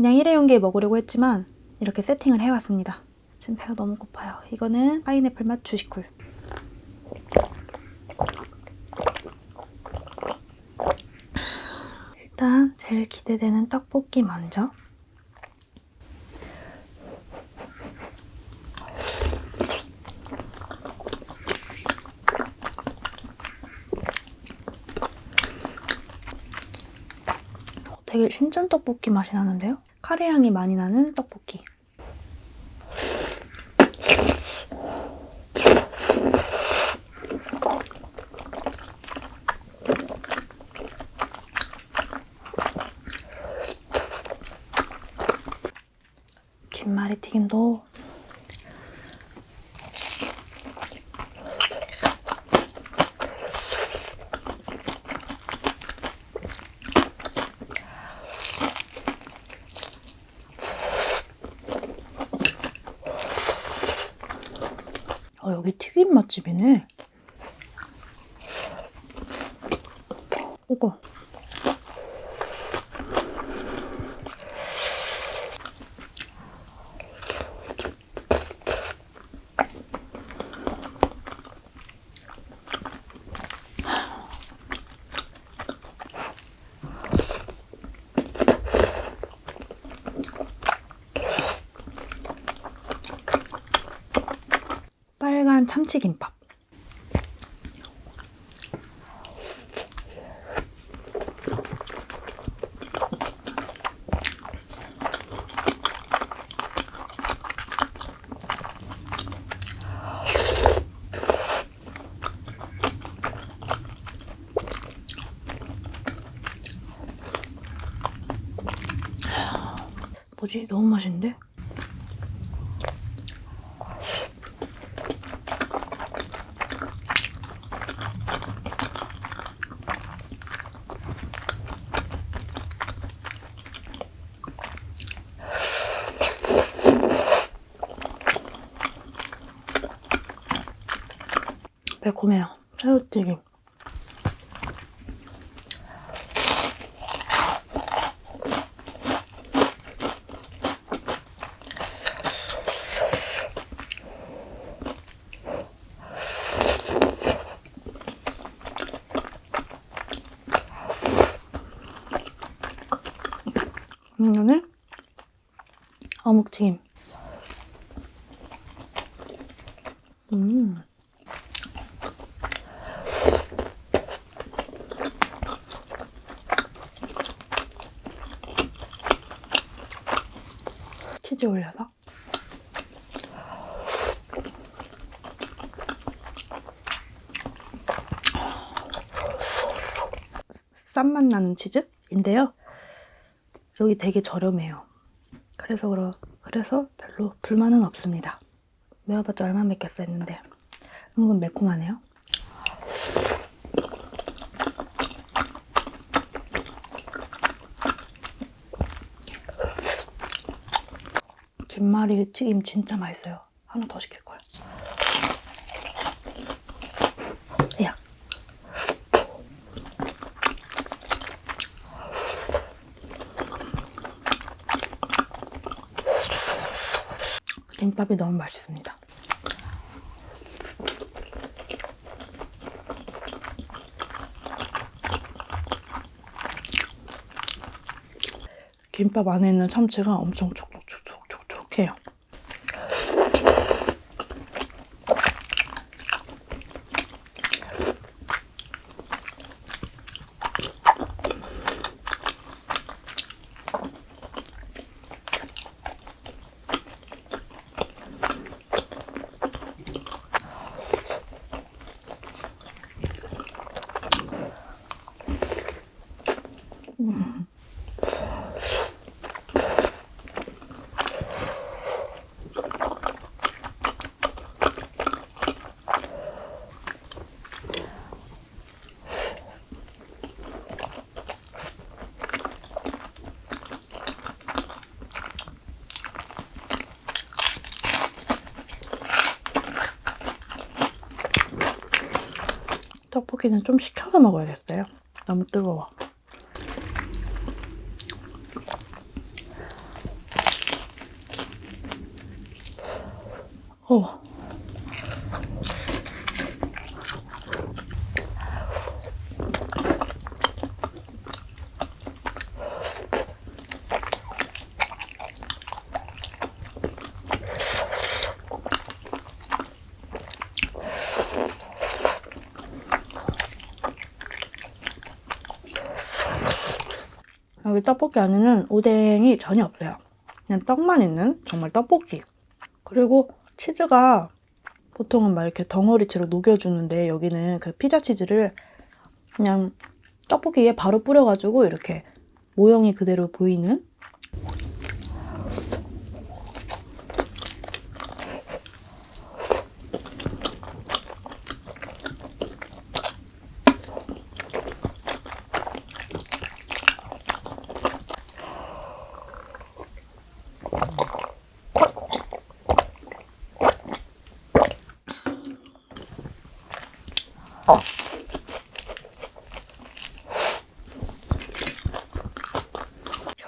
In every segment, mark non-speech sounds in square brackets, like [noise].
그냥 일회용기에 먹으려고 했지만 이렇게 세팅을 해왔습니다. 지금 배가 너무 고파요. 이거는 파인애플 맛 주시쿨. 일단 제일 기대되는 떡볶이 먼저. 되게 신전 떡볶이 맛이 나는데요? 카레 향이 많이 나는 떡볶이. 김말이 튀김도 어, 여기 튀김 맛집이네. 이거. 빨간 참치김밥. 뭐지? 너무 맛있는데? 매콤해요. 새우튀김. 이거는 어묵튀김. 음. 치즈 올려서 쌈맛 나는 치즈인데요. 여기 되게 저렴해요. 그래서 그러, 그래서 별로 불만은 없습니다. 매워봤자 얼마 맵겠어 했는데 은근 매콤하네요. 김말이 튀김 진짜 맛있어요. 하나 더 시킬 걸. 야. 김밥이 너무 맛있습니다. 김밥 안에 있는 참치가 엄청 촉촉 소고기는 좀 식혀서 먹어야겠어요. 너무 뜨거워. 어. 여기 떡볶이 안에는 오뎅이 전혀 없어요. 그냥 떡만 있는 정말 떡볶이. 그리고 치즈가 보통은 막 이렇게 덩어리채로 녹여주는데 여기는 그 피자 치즈를 그냥 떡볶이 위에 바로 뿌려가지고 이렇게 모형이 그대로 보이는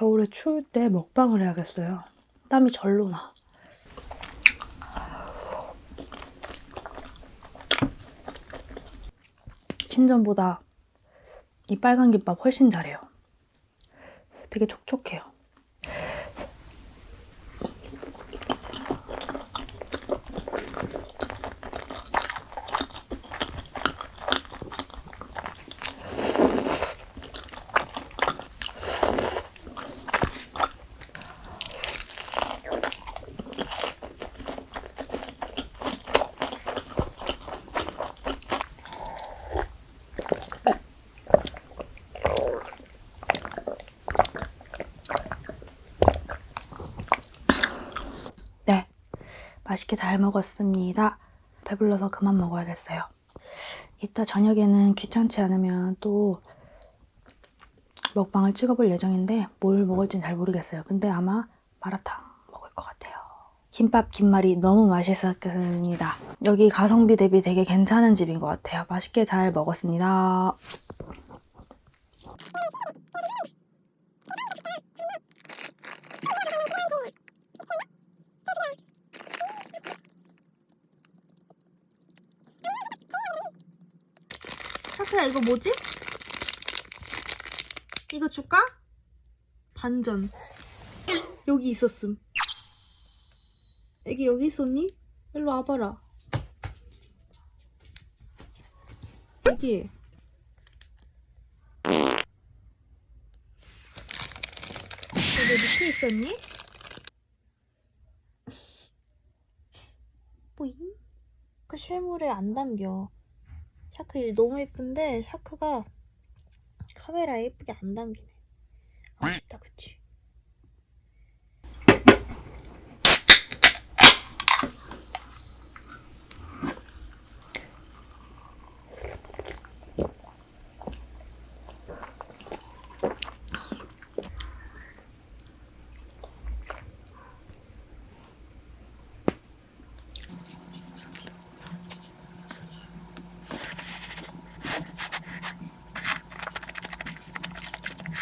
겨울에 추울 때 먹방을 해야겠어요. 땀이 절로 나. 신전보다 이 빨간 김밥 훨씬 잘해요. 되게 촉촉해요. 네, 맛있게 잘 먹었습니다. 배불러서 그만 먹어야겠어요. 이따 저녁에는 귀찮지 않으면 또 먹방을 찍어볼 예정인데 뭘 먹을진 잘 모르겠어요. 근데 아마 마라탕 먹을 것 같아요. 김밥 김말이 너무 맛있었습니다. 여기 가성비 대비 되게 괜찮은 집인 것 같아요. 맛있게 잘 먹었습니다. 타크야 이거 뭐지? 이거 줄까? 반전 여기 있었음 애기 여기 있었니? 일로 와봐라 애기 여기 밑에 있었니? [laughs] 뿌잉 그 실물에 안 담겨 샤크 일 너무 예쁜데 샤크가 카메라에 예쁘게 안 담기네. 아쉽다, 그치?